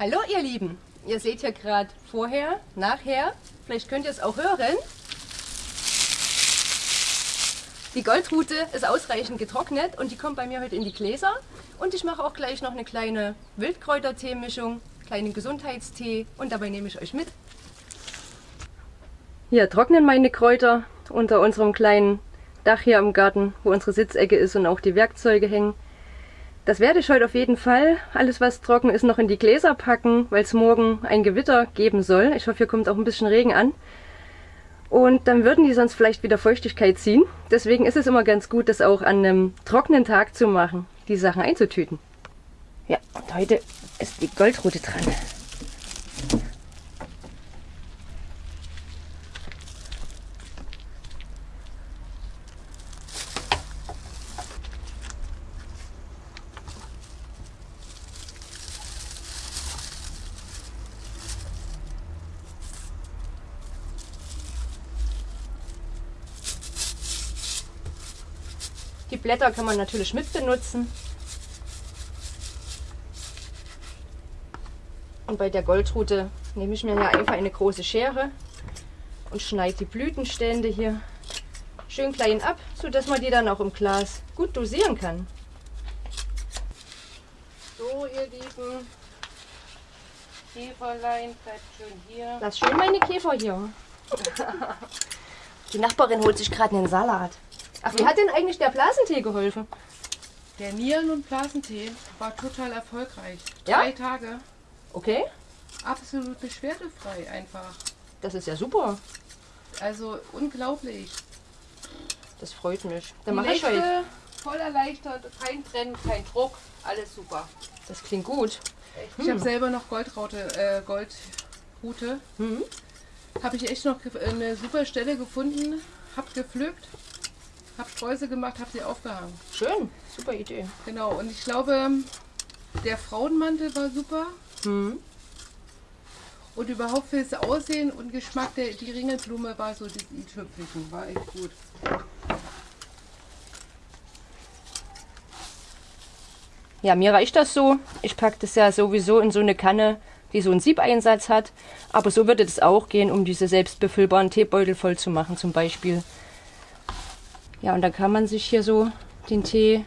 Hallo ihr Lieben, ihr seht ja gerade vorher, nachher, vielleicht könnt ihr es auch hören. Die Goldrute ist ausreichend getrocknet und die kommt bei mir heute in die Gläser. Und ich mache auch gleich noch eine kleine Wildkräutertee-Mischung, kleinen Gesundheitstee und dabei nehme ich euch mit. Hier trocknen meine Kräuter unter unserem kleinen Dach hier am Garten, wo unsere Sitzecke ist und auch die Werkzeuge hängen. Das werde ich heute auf jeden Fall, alles was trocken ist, noch in die Gläser packen, weil es morgen ein Gewitter geben soll. Ich hoffe, hier kommt auch ein bisschen Regen an. Und dann würden die sonst vielleicht wieder Feuchtigkeit ziehen. Deswegen ist es immer ganz gut, das auch an einem trockenen Tag zu machen, die Sachen einzutüten. Ja, und heute ist die Goldrute dran. Die Blätter kann man natürlich mit benutzen. Und bei der Goldrute nehme ich mir ja einfach eine große Schere und schneide die Blütenstände hier schön klein ab, sodass man die dann auch im Glas gut dosieren kann. So, ihr Lieben, Käferlein, bleibt schön hier. Lass schön meine Käfer hier. Die Nachbarin holt sich gerade einen Salat. Ach, wie hat denn eigentlich der Blasentee geholfen? Der Nieren- und Blasentee war total erfolgreich. Ja? Drei Tage. Okay, Absolut beschwerdefrei einfach. das ist ja super. Also unglaublich. Das freut mich. Dann mache ich heute. Voll erleichtert, kein Brennen, kein Druck, alles super. Das klingt gut. Ich habe selber noch Goldraute, äh, Goldrute. Mhm. Habe ich echt noch ge- eine super Stelle gefunden, hab gepflückt, hab Streusel gemacht, hab sie aufgehangen. Schön, super Idee. Genau, und ich glaube, der Frauenmantel war super. Mhm. Und überhaupt fürs Aussehen und Geschmack, der, die Ringelblume war so das i-Tüpfelchen, war echt gut. Ja, mir reicht das so. Ich packe das ja sowieso in so eine Kanne, die so einen Siebeinsatz hat. Aber so würde das auch gehen, um diese selbstbefüllbaren Teebeutel voll zu machen zum Beispiel. Ja, und dann kann man sich hier so den Tee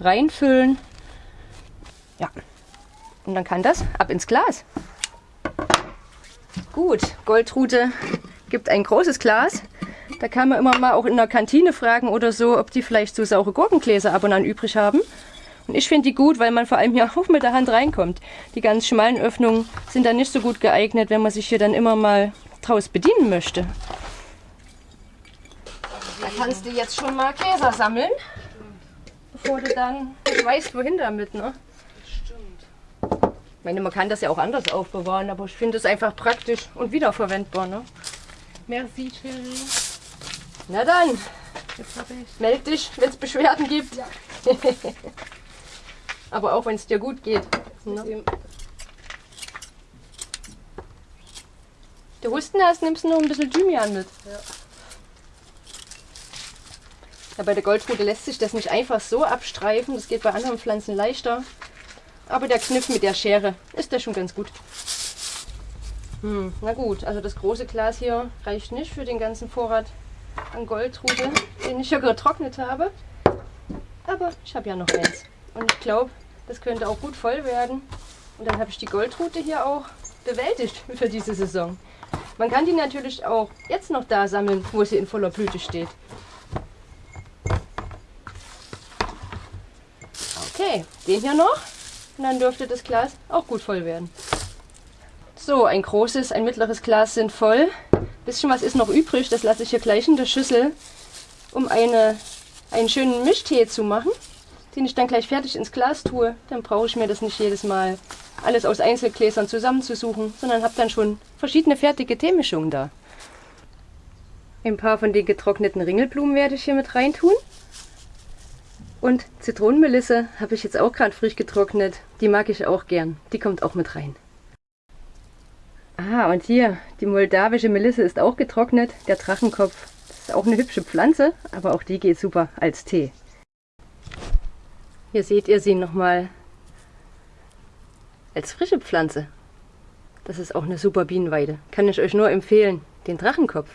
reinfüllen. Ja, und dann kann das ab ins Glas. Gut, Goldrute gibt ein großes Glas. Da kann man immer mal auch in der Kantine fragen oder so, ob die vielleicht so saure Gurkengläser ab und an übrig haben. Und ich finde die gut, weil man vor allem hier auch mit der Hand reinkommt. Die ganz schmalen Öffnungen sind dann nicht so gut geeignet, wenn man sich hier dann immer mal draus bedienen möchte. Kannst du jetzt schon mal Gläser sammeln, bevor du dann weißt, wohin damit. Ne? Stimmt. Ich meine, man kann das ja auch anders aufbewahren, aber ich finde es einfach praktisch und wiederverwendbar. Ne? Merci, Thierry. Na dann, meld dich, wenn es Beschwerden gibt. Ja. aber auch wenn es dir gut geht. Ne? Du Husten hast, nimmst du noch ein bisschen Thymian mit. Ja. Ja, bei der Goldrute lässt sich das nicht einfach so abstreifen. Das geht bei anderen Pflanzen leichter. Aber der Kniff mit der Schere ist ja schon ganz gut. Hm, na gut, also das große Glas hier reicht nicht für den ganzen Vorrat an Goldrute, den ich ja getrocknet habe. Aber ich habe ja noch eins. Und ich glaube, das könnte auch gut voll werden. Und dann habe ich die Goldrute hier auch bewältigt für diese Saison. Man kann die natürlich auch jetzt noch da sammeln, wo sie in voller Blüte steht. Okay, den hier noch. Und dann dürfte das Glas auch gut voll werden. So, ein großes, ein mittleres Glas sind voll. Bisschen was ist noch übrig, das lasse ich hier gleich in der Schüssel, um eine, einen schönen Mischtee zu machen, den ich dann gleich fertig ins Glas tue. Dann brauche ich mir das nicht jedes Mal alles aus Einzelgläsern zusammenzusuchen, sondern habe dann schon verschiedene fertige Teemischungen da. Ein paar von den getrockneten Ringelblumen werde ich hier mit reintun. Und Zitronenmelisse habe ich jetzt auch gerade frisch getrocknet. Die mag ich auch gern. Die kommt auch mit rein. Ah, und hier, die moldawische Melisse ist auch getrocknet. Der Drachenkopf. Das ist auch eine hübsche Pflanze, aber auch die geht super als Tee. Hier seht ihr sie nochmal als frische Pflanze. Das ist auch eine super Bienenweide. Kann ich euch nur empfehlen. Den Drachenkopf.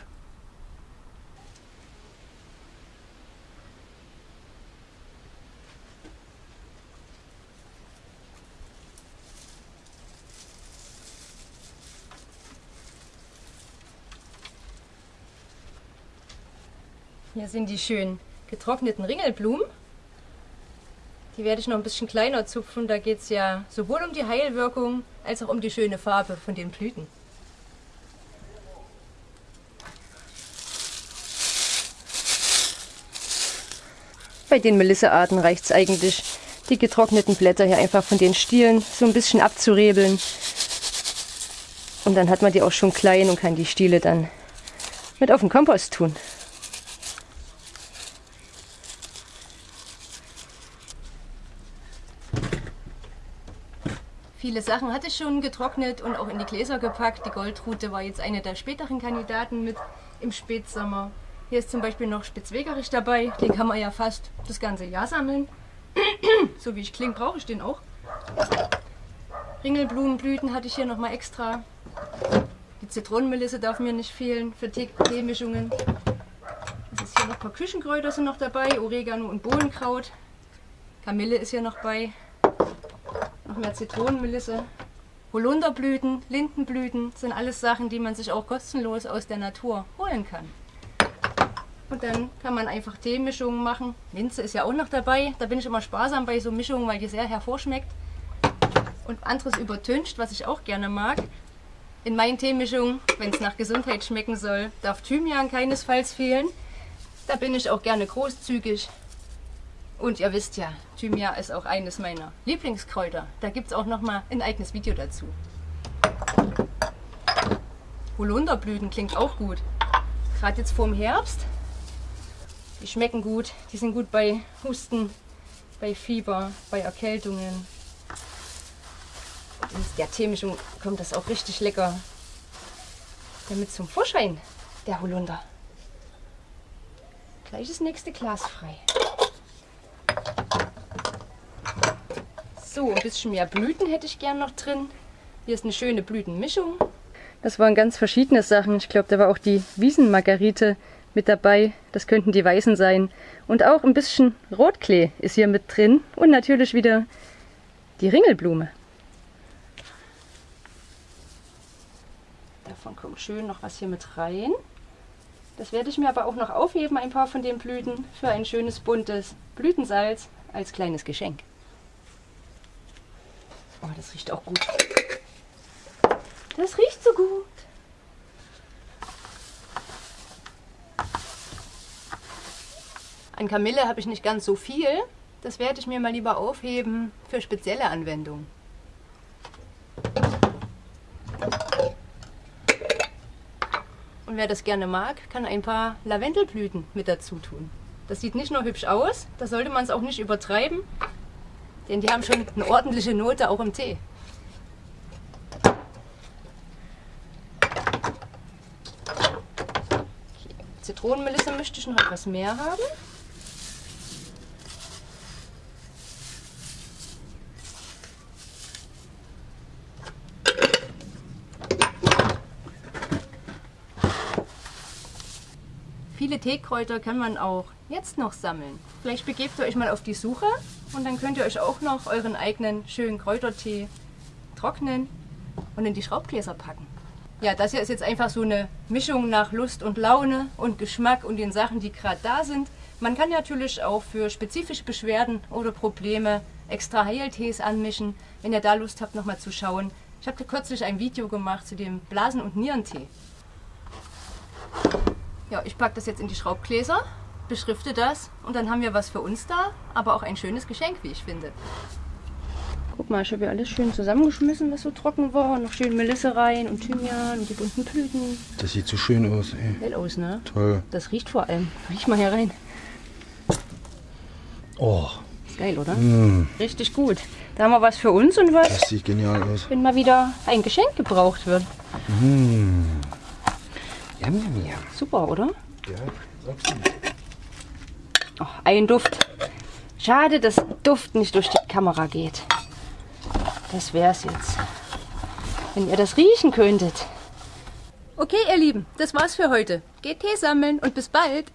Hier sind die schön getrockneten Ringelblumen. Die werde ich noch ein bisschen kleiner zupfen. Da geht es ja sowohl um die Heilwirkung als auch um die schöne Farbe von den Blüten. Bei den Melissearten reicht es eigentlich, die getrockneten Blätter hier einfach von den Stielen so ein bisschen abzurebeln. Und dann hat man die auch schon klein und kann die Stiele dann mit auf den Kompost tun. Viele Sachen hatte ich schon getrocknet und auch in die Gläser gepackt. Die Goldrute war jetzt eine der späteren Kandidaten mit im Spätsommer. Hier ist zum Beispiel noch Spitzwegerich dabei. Den kann man ja fast das ganze Jahr sammeln. so wie ich klinge, brauche ich den auch. Ringelblumenblüten hatte ich hier nochmal extra. Die Zitronenmelisse darf mir nicht fehlen für Teemischungen. Es ist hier noch ein paar Küchenkräuter sind noch dabei, Oregano und Bohnenkraut. Kamille ist hier noch bei mehr Zitronenmelisse. Holunderblüten, Lindenblüten sind alles Sachen, die man sich auch kostenlos aus der Natur holen kann. Und dann kann man einfach Teemischungen machen. Minze ist ja auch noch dabei. Da bin ich immer sparsam bei so Mischungen, weil die sehr hervorschmeckt. Und anderes übertüncht, was ich auch gerne mag. In meinen Teemischungen, wenn es nach Gesundheit schmecken soll, darf Thymian keinesfalls fehlen. Da bin ich auch gerne großzügig. Und ihr wisst ja, Thymian ist auch eines meiner Lieblingskräuter. Da gibt es auch noch mal ein eigenes Video dazu. Holunderblüten klingt auch gut. Gerade jetzt vorm Herbst. Die schmecken gut. Die sind gut bei Husten, bei Fieber, bei Erkältungen. Und in der Teemischung kommt das auch richtig lecker damit zum Vorschein, der Holunder. Gleich das nächste Glas frei. So, ein bisschen mehr Blüten hätte ich gern noch drin. Hier ist eine schöne Blütenmischung. Das waren ganz verschiedene Sachen. Ich glaube, da war auch die Wiesenmargarite mit dabei. Das könnten die Weißen sein. Und auch ein bisschen Rotklee ist hier mit drin. Und natürlich wieder die Ringelblume. Davon kommt schön noch was hier mit rein. Das werde ich mir aber auch noch aufheben, ein paar von den Blüten, für ein schönes buntes Blütensalz als kleines Geschenk. Oh, das riecht auch gut. Das riecht so gut. An Kamille habe ich nicht ganz so viel. Das werde ich mir mal lieber aufheben für spezielle Anwendungen. Und wer das gerne mag, kann ein paar Lavendelblüten mit dazu tun. Das sieht nicht nur hübsch aus, da sollte man es auch nicht übertreiben, denn die haben schon eine ordentliche Note auch im Tee. Zitronenmelisse möchte ich noch etwas mehr haben. Viele Teekräuter kann man auch jetzt noch sammeln. Vielleicht begebt ihr euch mal auf die Suche und dann könnt ihr euch auch noch euren eigenen schönen Kräutertee trocknen und in die Schraubgläser packen. Ja, das hier ist jetzt einfach so eine Mischung nach Lust und Laune und Geschmack und den Sachen, die gerade da sind. Man kann natürlich auch für spezifische Beschwerden oder Probleme extra Heiltees anmischen, wenn ihr da Lust habt, nochmal zu schauen. Ich habe kürzlich ein Video gemacht zu dem Blasen- und Nierentee. Ja, ich packe das jetzt in die Schraubgläser beschrifte das und dann haben wir was für uns da, aber auch ein schönes Geschenk, wie ich finde. Guck mal, ich habe ja alles schön zusammengeschmissen, was so trocken war. Noch schön Melisse rein und Thymian und die bunten Blüten. Das sieht so schön aus, ey. Hell aus, ne? Toll. Das riecht vor allem. Riech mal hier rein. Oh. Ist geil, oder? Mm, Richtig gut. Da haben wir was für uns und was, das sieht genial aus. wenn mal wieder ein Geschenk gebraucht wird. Mm. Yum, yum, yum. Super, oder? Ja, du. Oh, ein Duft. Schade, dass Duft nicht durch die Kamera geht. Das wär's jetzt. Wenn ihr das riechen könntet. Okay, ihr Lieben, das war's für heute. Geht Tee sammeln und bis bald.